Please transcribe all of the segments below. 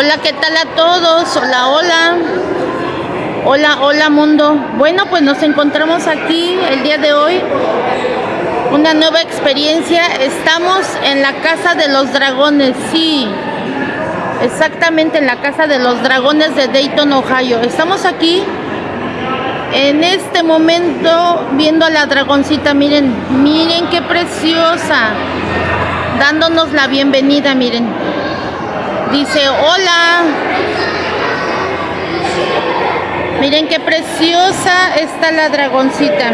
Hola, ¿qué tal a todos? Hola, hola. Hola, hola mundo. Bueno, pues nos encontramos aquí el día de hoy. Una nueva experiencia. Estamos en la Casa de los Dragones, sí. Exactamente en la Casa de los Dragones de Dayton, Ohio. Estamos aquí en este momento viendo a la dragoncita. Miren, miren qué preciosa. Dándonos la bienvenida, miren. Dice, hola. Miren qué preciosa está la dragoncita.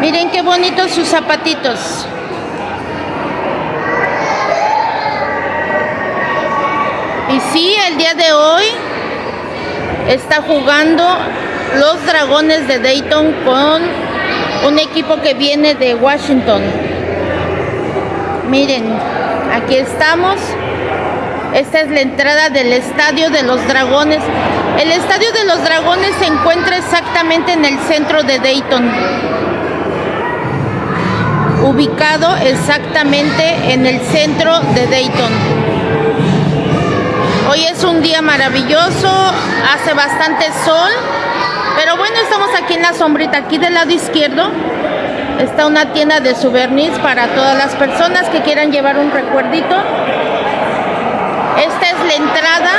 Miren qué bonitos sus zapatitos. Y sí, el día de hoy está jugando los dragones de Dayton con un equipo que viene de Washington. Miren, aquí estamos. Esta es la entrada del Estadio de los Dragones. El Estadio de los Dragones se encuentra exactamente en el centro de Dayton. Ubicado exactamente en el centro de Dayton. Hoy es un día maravilloso, hace bastante sol, pero bueno, estamos aquí en la sombrita, aquí del lado izquierdo está una tienda de souvenirs para todas las personas que quieran llevar un recuerdito. Esta es la entrada.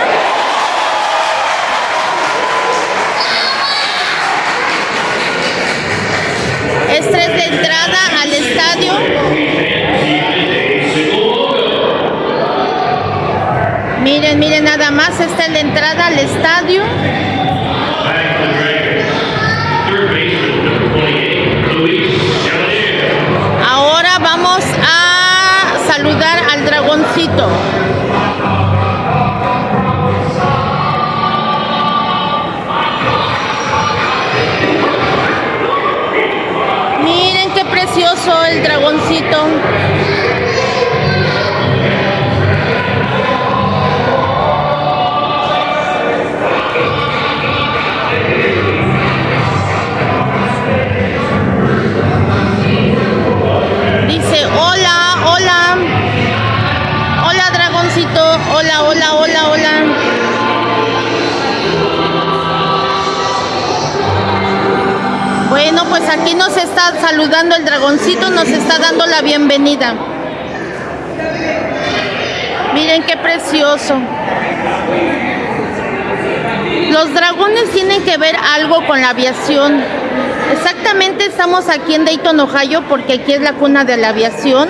Esta es la entrada al estadio. Miren, miren nada más, esta es la entrada al estadio. El dragoncito. Pues aquí nos está saludando el dragoncito, nos está dando la bienvenida. Miren qué precioso. Los dragones tienen que ver algo con la aviación. Exactamente estamos aquí en Dayton, Ohio, porque aquí es la cuna de la aviación.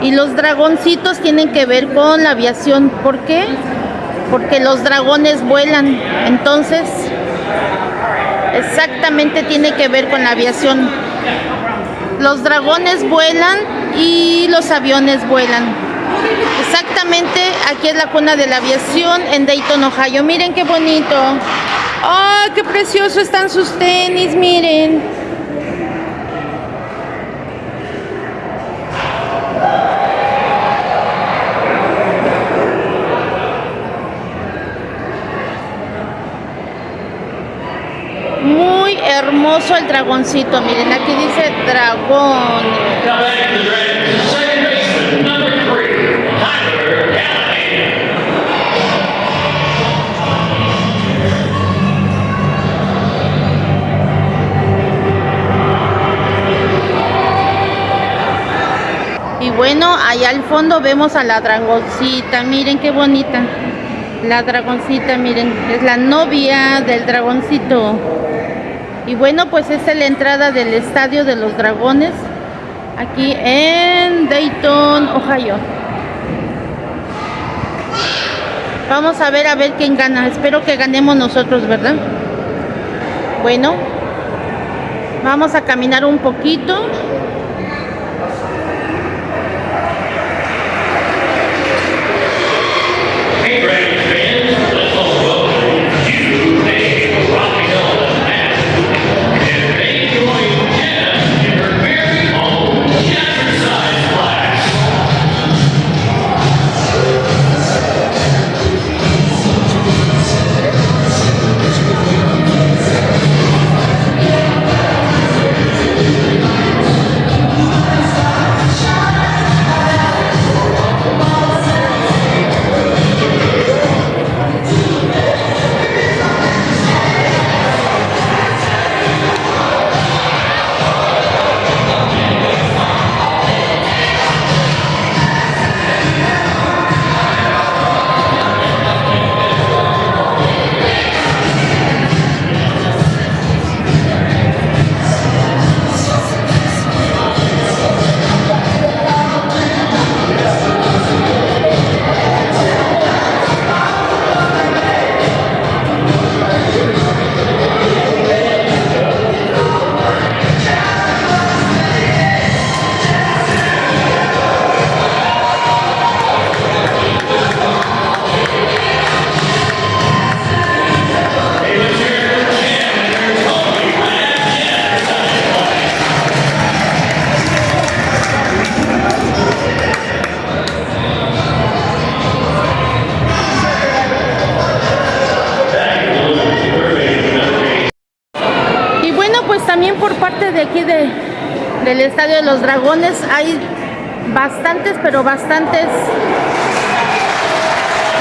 Y los dragoncitos tienen que ver con la aviación. ¿Por qué? Porque los dragones vuelan. Entonces, exactamente tiene que ver con la aviación. Los dragones vuelan y los aviones vuelan. Exactamente, aquí es la cuna de la aviación en Dayton, Ohio. Miren qué bonito. ¡Ah, qué precioso están sus tenis! Miren. Hermoso el dragoncito. Miren, aquí dice dragón. Y bueno, allá al fondo vemos a la dragoncita. Miren qué bonita. La dragoncita, miren, es la novia del dragoncito. Y bueno, pues esta es la entrada del Estadio de los Dragones. Aquí en Dayton, Ohio. Vamos a ver a ver quién gana. Espero que ganemos nosotros, ¿verdad? Bueno, vamos a caminar un poquito. Del Estadio de los Dragones. Hay bastantes, pero bastantes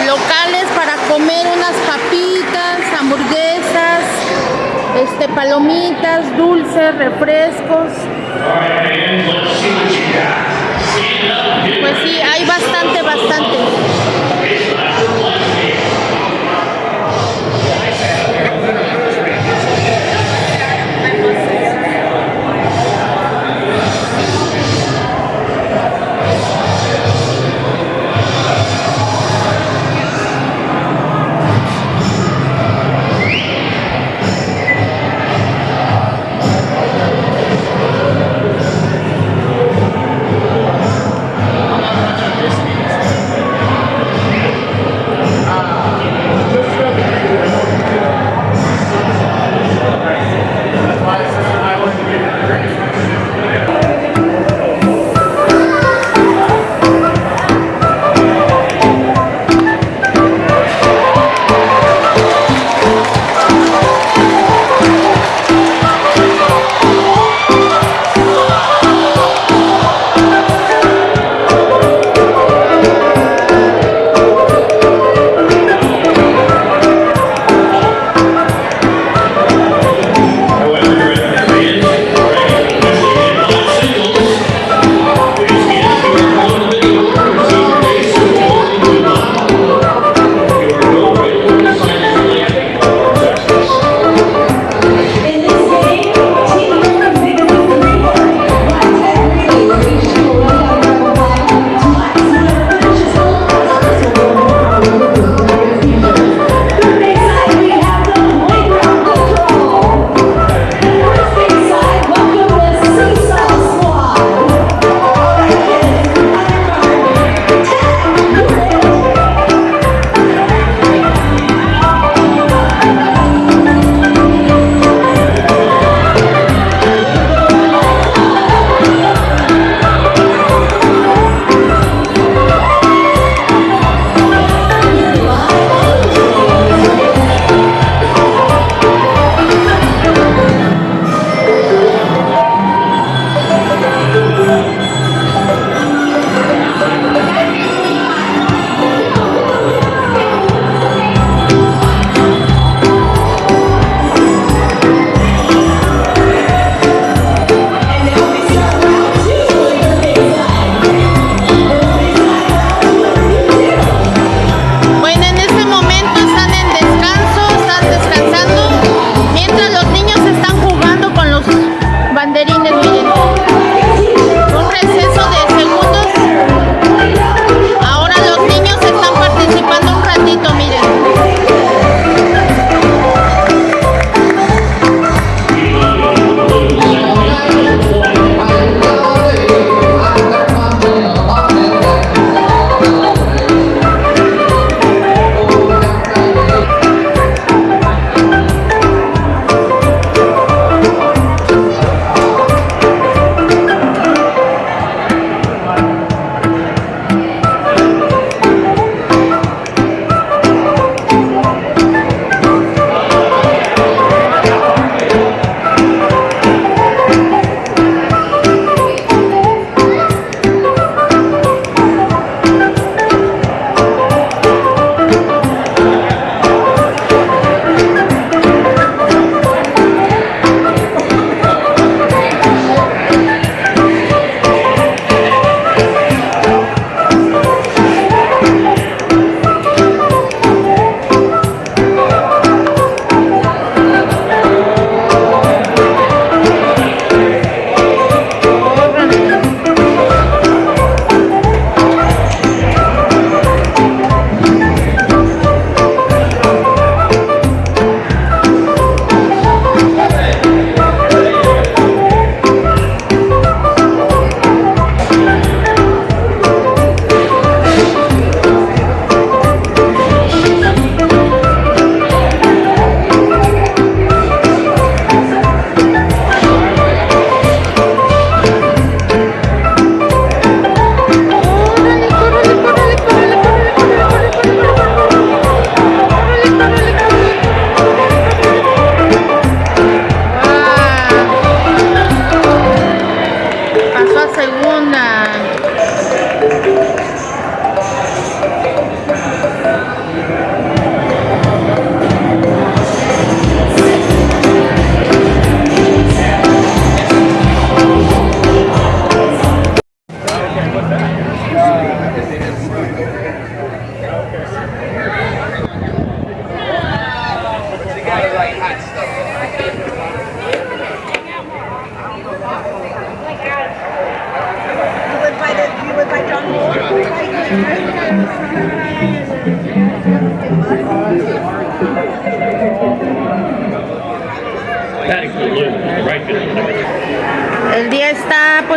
locales para comer unas papitas, hamburguesas, este, palomitas, dulces, refrescos. Pues sí, hay bastante, bastante.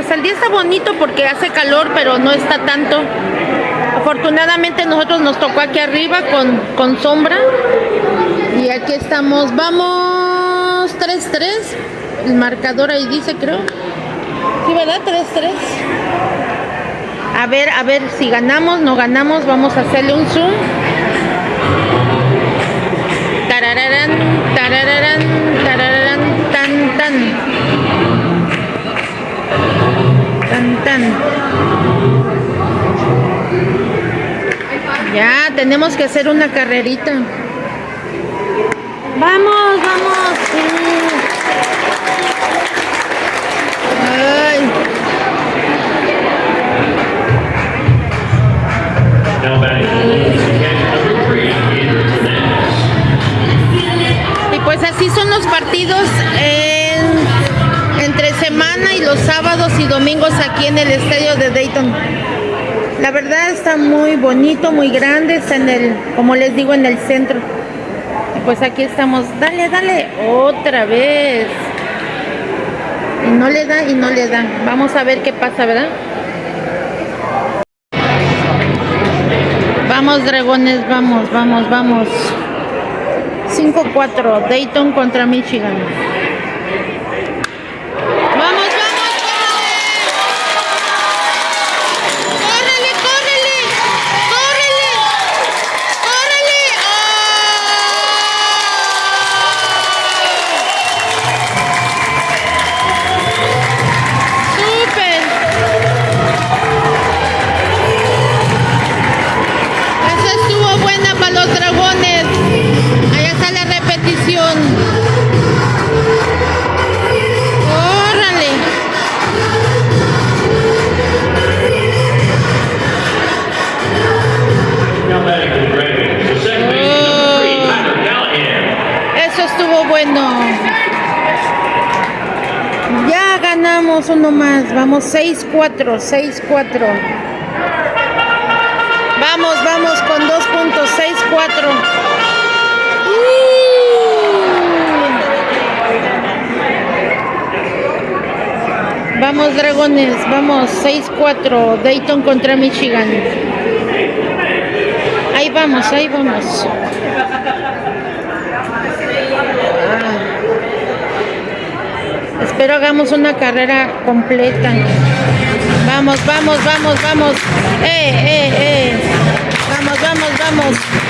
Pues el día está bonito porque hace calor, pero no está tanto. Afortunadamente nosotros nos tocó aquí arriba con, con sombra. Y aquí estamos, vamos 3-3. El marcador ahí dice, creo. Sí, ¿verdad? 3-3. A ver, a ver si ganamos, no ganamos. Vamos a hacerle un zoom. Ya, tenemos que hacer una carrerita. Vamos, vamos. Y pues así son los partidos entre y los sábados y domingos aquí en el estadio de Dayton. La verdad está muy bonito, muy grande, está en el, como les digo, en el centro. Pues aquí estamos, dale, dale, otra vez. Y no le da y no le da. Vamos a ver qué pasa, ¿verdad? Vamos, dragones, vamos, vamos, vamos. 5-4, Dayton contra Michigan. Uno más. Vamos 6-4, 6-4. Vamos, vamos con dos puntos, 6-4. Uh. Vamos, dragones, vamos, 6-4. Dayton contra Michigan. Ahí vamos, ahí vamos. Espero hagamos una carrera completa. Vamos, vamos, vamos, vamos. Eh, eh, eh. Vamos, vamos, vamos.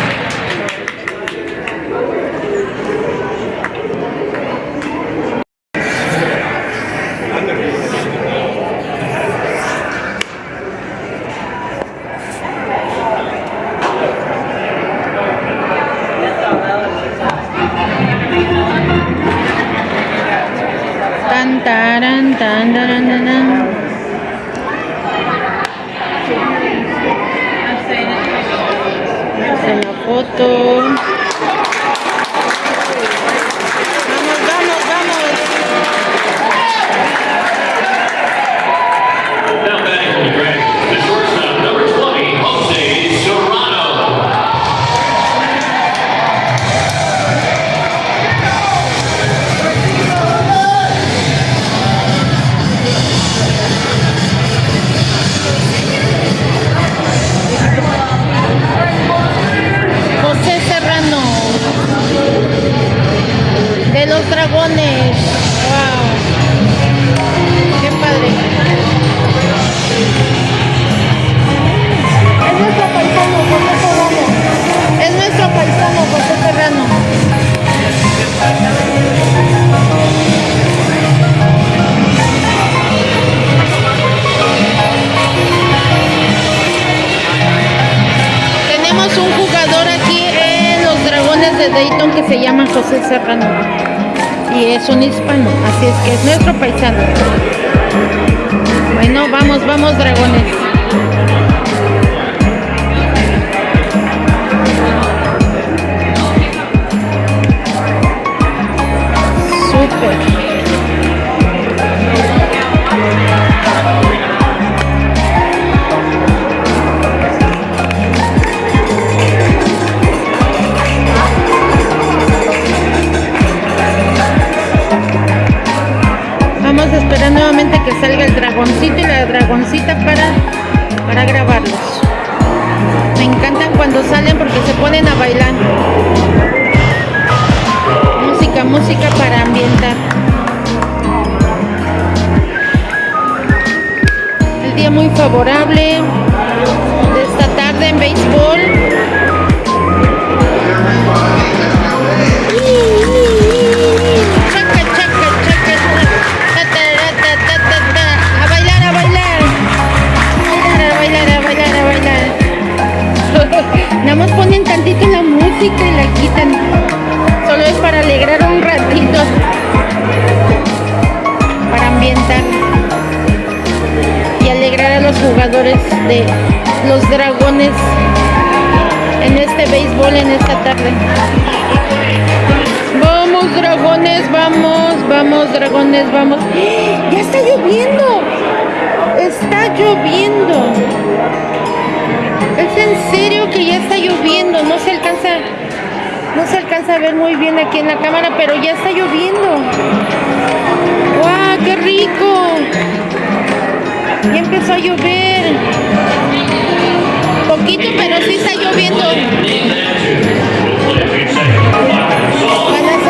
José Serrano. Y es un hispano, así es que es nuestro paisano. Bueno, vamos, vamos, Dragones. Súper. Esperar nuevamente que salga el dragoncito y la dragoncita para, para grabarlos. Me encantan cuando salen porque se ponen a bailar. Música, música para ambientar. El día muy favorable de esta tarde en béisbol. Tantito la música y la quitan. Solo es para alegrar un ratito. Para ambientar. Y alegrar a los jugadores de los dragones en este béisbol en esta tarde. Vamos dragones, vamos, vamos dragones, vamos. ¡Ya está lloviendo! Está lloviendo. Es en serio que ya está lloviendo. No se alcanza, no se alcanza a ver muy bien aquí en la cámara, pero ya está lloviendo. ¡Guau, qué rico! Ya empezó a llover. Poquito, pero sí está lloviendo. Van a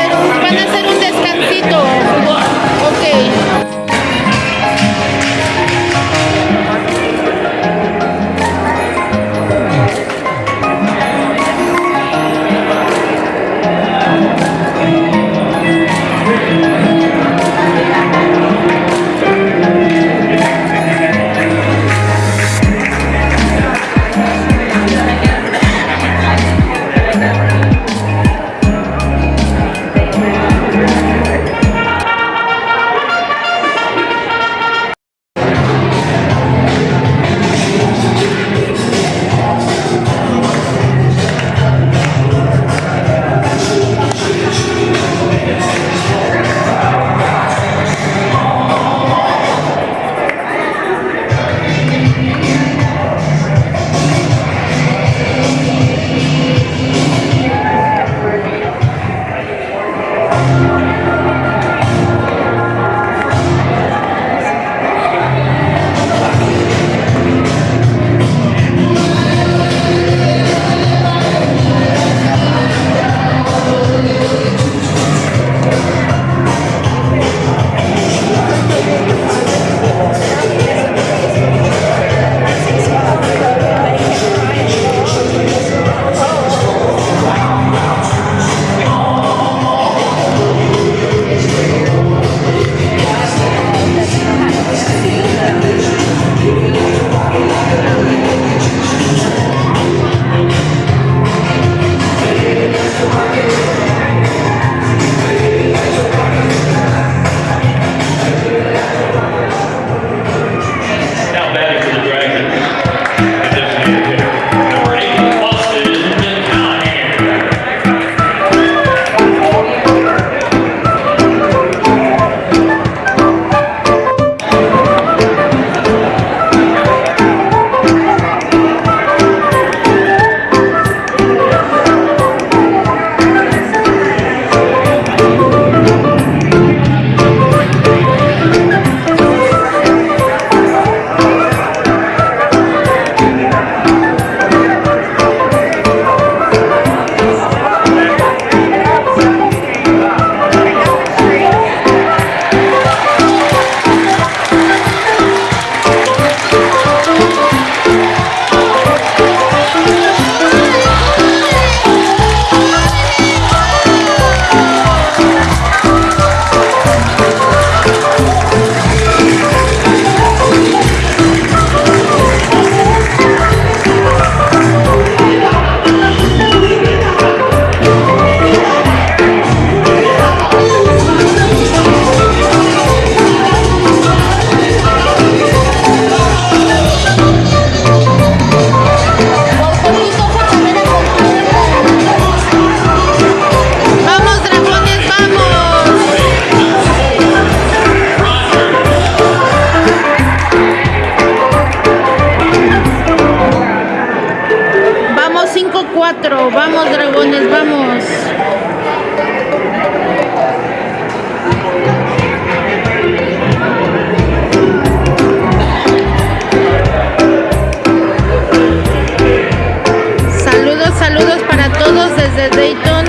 desde Dayton.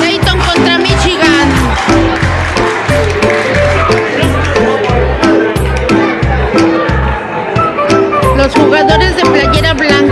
Dayton contra Michigan. Los jugadores de playera blanca.